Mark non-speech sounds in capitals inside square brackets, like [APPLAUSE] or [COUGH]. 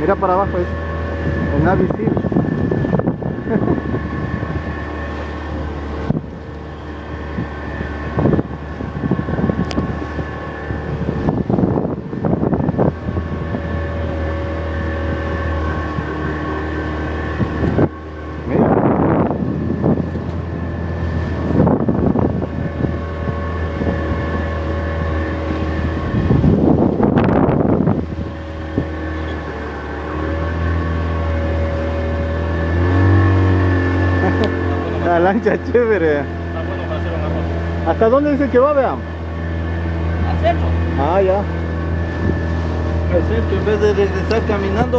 Mira para abajo, es el Navy Seal. [LAUGHS] Mira. La lancha chévere. Está bueno para hacer un arroz. ¿Hasta dónde dice que va, vean? Al centro. Ah, ya. Al centro, en vez de regresar caminando.